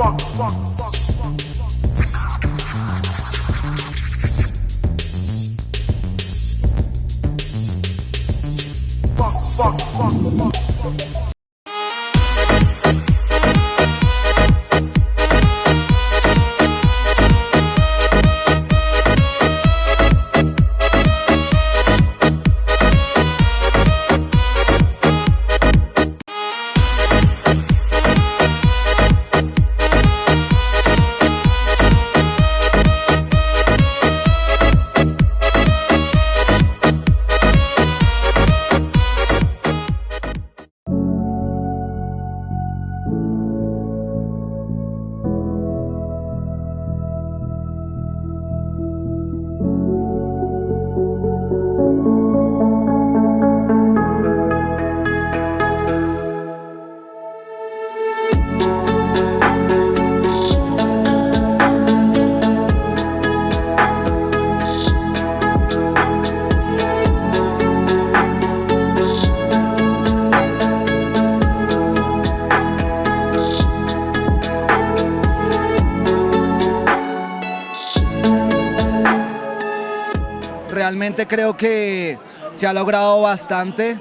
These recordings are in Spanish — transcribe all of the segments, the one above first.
funk, funk, funk, funk. Fuck, fuck, fuck, fuck, fuck. Realmente creo que se ha logrado bastante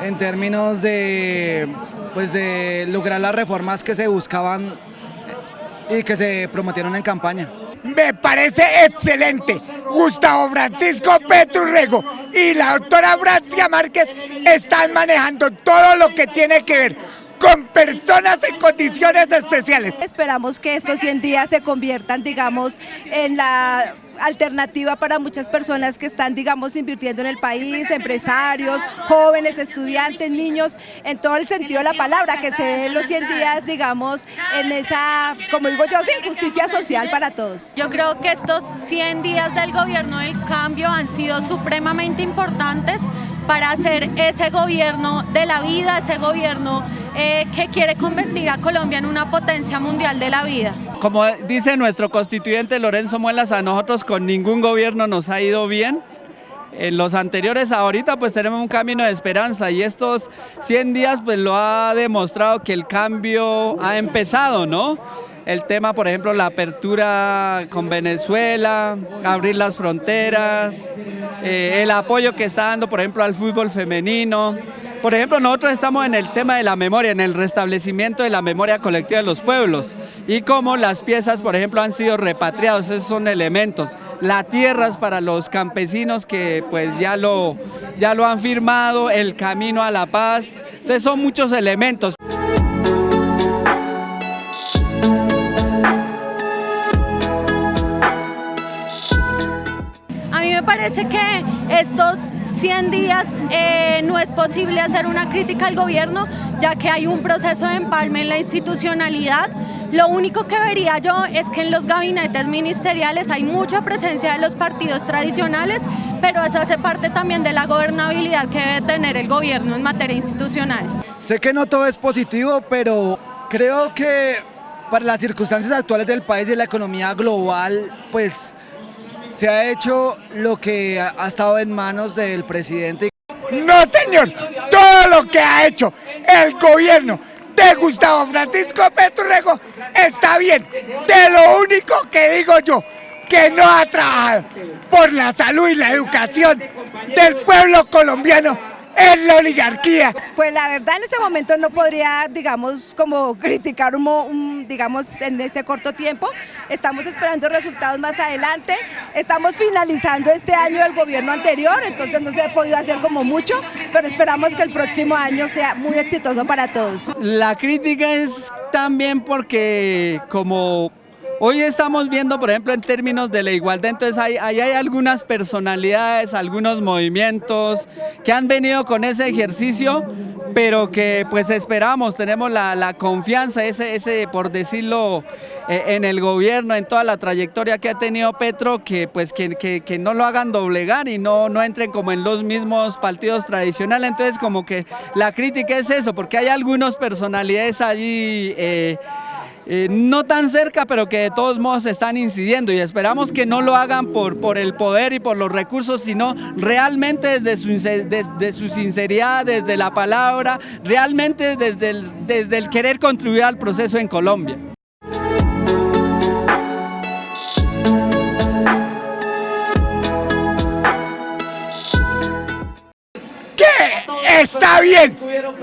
en términos de, pues de lograr las reformas que se buscaban y que se prometieron en campaña. Me parece excelente. Gustavo Francisco Peturrego y la doctora Francia Márquez están manejando todo lo que tiene que ver con personas en condiciones especiales. Esperamos que estos 100 días se conviertan, digamos, en la alternativa para muchas personas que están, digamos, invirtiendo en el país, empresarios, jóvenes, estudiantes, niños, en todo el sentido de la palabra, que se den los 100 días, digamos, en esa, como digo yo, justicia social para todos. Yo creo que estos 100 días del gobierno del cambio han sido supremamente importantes para hacer ese gobierno de la vida, ese gobierno eh, que quiere convertir a Colombia en una potencia mundial de la vida. Como dice nuestro constituyente Lorenzo Muelas, a nosotros con ningún gobierno nos ha ido bien. En los anteriores ahorita pues tenemos un camino de esperanza y estos 100 días pues lo ha demostrado que el cambio ha empezado, ¿no? El tema, por ejemplo, la apertura con Venezuela, abrir las fronteras, eh, el apoyo que está dando, por ejemplo, al fútbol femenino. Por ejemplo, nosotros estamos en el tema de la memoria, en el restablecimiento de la memoria colectiva de los pueblos y cómo las piezas, por ejemplo, han sido repatriados, esos son elementos. La tierra es para los campesinos que pues ya lo, ya lo han firmado, el camino a la paz, entonces son muchos elementos. Parece que estos 100 días eh, no es posible hacer una crítica al gobierno, ya que hay un proceso de empalme en la institucionalidad. Lo único que vería yo es que en los gabinetes ministeriales hay mucha presencia de los partidos tradicionales, pero eso hace parte también de la gobernabilidad que debe tener el gobierno en materia institucional. Sé que no todo es positivo, pero creo que para las circunstancias actuales del país y la economía global, pues se ha hecho lo que ha estado en manos del presidente. No señor, todo lo que ha hecho el gobierno de Gustavo Francisco Peturrego está bien. De lo único que digo yo, que no ha trabajado por la salud y la educación del pueblo colombiano en la oligarquía. Pues la verdad en este momento no podría, digamos, como criticar un, digamos, en este corto tiempo. Estamos esperando resultados más adelante. Estamos finalizando este año el gobierno anterior, entonces no se ha podido hacer como mucho, pero esperamos que el próximo año sea muy exitoso para todos. La crítica es también porque como Hoy estamos viendo, por ejemplo, en términos de la igualdad, entonces ahí hay, algunas personalidades, algunos movimientos que han venido con ese ejercicio, pero que pues esperamos, tenemos la, confianza, ese, ese, por decirlo, eh, en el gobierno, en toda la trayectoria que ha tenido Petro, que pues que, que, no lo hagan doblegar y no, no entren como en los mismos partidos tradicionales, entonces como que la crítica es eso, porque hay algunas personalidades allí... Eh, eh, no tan cerca, pero que de todos modos están incidiendo y esperamos que no lo hagan por, por el poder y por los recursos, sino realmente desde su, desde su sinceridad, desde la palabra, realmente desde desde el querer contribuir al proceso en Colombia. Está bien.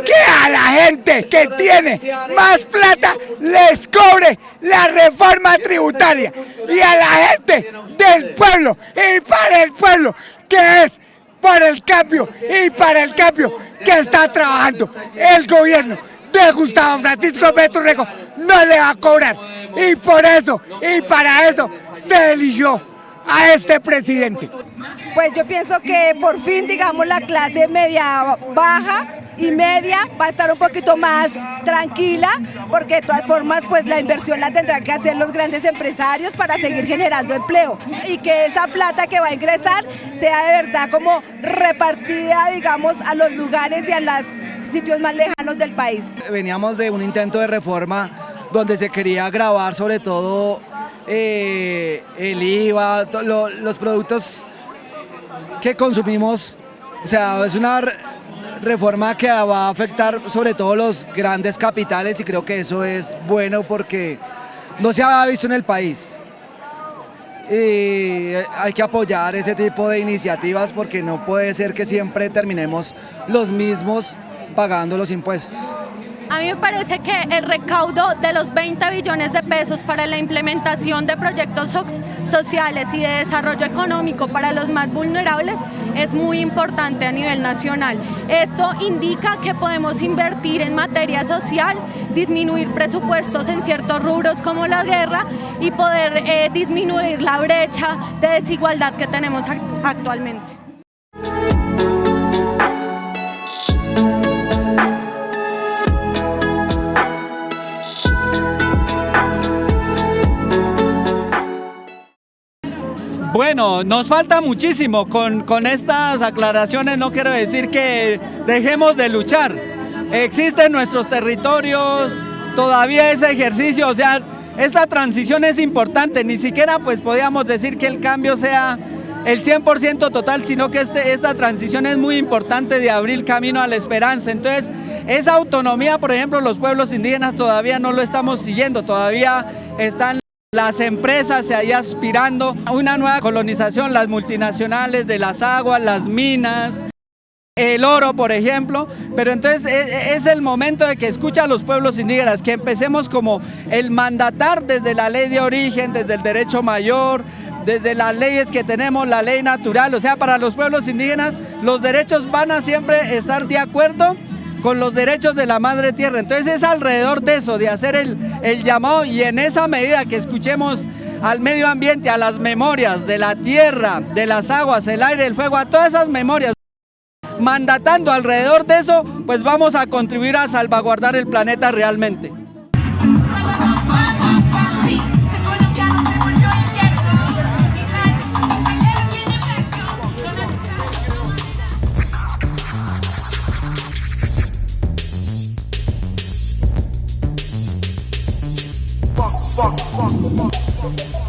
Que a la gente que tiene más plata les cobre la reforma tributaria. Y a la gente del pueblo y para el pueblo que es por el cambio y para el cambio que está trabajando el gobierno de Gustavo Francisco Peturrego no le va a cobrar. Y por eso y para eso se eligió a este presidente. Pues yo pienso que por fin, digamos, la clase media baja y media va a estar un poquito más tranquila, porque de todas formas, pues la inversión la tendrán que hacer los grandes empresarios para seguir generando empleo y que esa plata que va a ingresar sea de verdad como repartida, digamos, a los lugares y a los sitios más lejanos del país. Veníamos de un intento de reforma donde se quería grabar sobre todo eh, el IVA, lo, los productos que consumimos, o sea, es una reforma que va a afectar sobre todo los grandes capitales y creo que eso es bueno porque no se ha visto en el país. Y hay que apoyar ese tipo de iniciativas porque no puede ser que siempre terminemos los mismos pagando los impuestos. Mí me parece que el recaudo de los 20 billones de pesos para la implementación de proyectos sociales y de desarrollo económico para los más vulnerables es muy importante a nivel nacional. Esto indica que podemos invertir en materia social, disminuir presupuestos en ciertos rubros como la guerra y poder eh, disminuir la brecha de desigualdad que tenemos actualmente. Bueno, nos falta muchísimo. Con, con estas aclaraciones no quiero decir que dejemos de luchar. Existen nuestros territorios, todavía ese ejercicio, o sea, esta transición es importante. Ni siquiera pues podríamos decir que el cambio sea el 100% total, sino que este, esta transición es muy importante de abrir camino a la esperanza. Entonces, esa autonomía, por ejemplo, los pueblos indígenas todavía no lo estamos siguiendo, todavía están las empresas se ahí aspirando a una nueva colonización, las multinacionales de las aguas, las minas, el oro, por ejemplo, pero entonces e, e, es el momento de que escucha a los pueblos indígenas, que empecemos como el mandatar desde la ley de origen, desde el derecho mayor, desde las leyes que tenemos, la ley natural, o sea, para los pueblos indígenas los derechos van a siempre estar de acuerdo con los derechos de la madre tierra. Entonces es alrededor de eso, de hacer el, el llamado y en esa medida que escuchemos al medio ambiente, a las memorias de la tierra, de las aguas, el aire, el fuego, a todas esas memorias, mandatando alrededor de eso, pues vamos a contribuir a salvaguardar el planeta realmente.